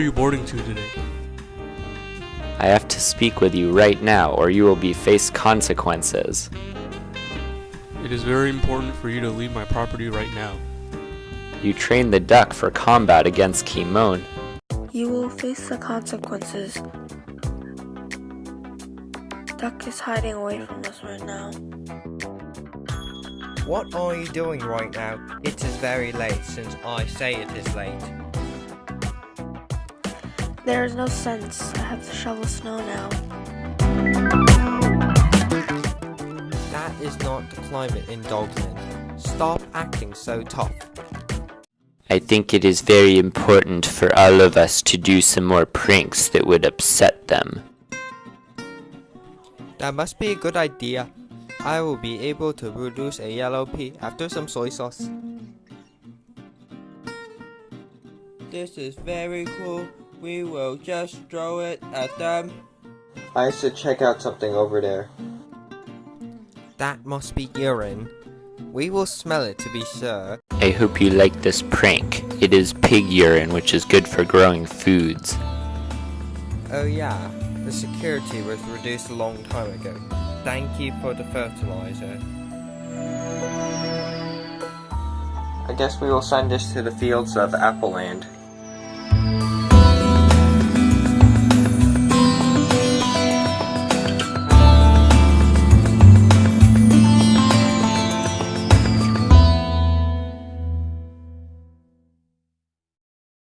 you boarding to today? I have to speak with you right now, or you will be face consequences. It is very important for you to leave my property right now. You trained the duck for combat against Kimon. You will face the consequences. Duck is hiding away from us right now. What are you doing right now? It is very late since I say it is late. There is no sense. I have to shovel snow now. That is not the climate in Dogland. Stop acting so tough. I think it is very important for all of us to do some more pranks that would upset them. That must be a good idea. I will be able to produce a yellow pea after some soy sauce. This is very cool. We will just throw it at them. I should check out something over there. That must be urine. We will smell it to be sure. I hope you like this prank. It is pig urine, which is good for growing foods. Oh yeah, the security was reduced a long time ago. Thank you for the fertilizer. I guess we will send this to the fields of Appleland.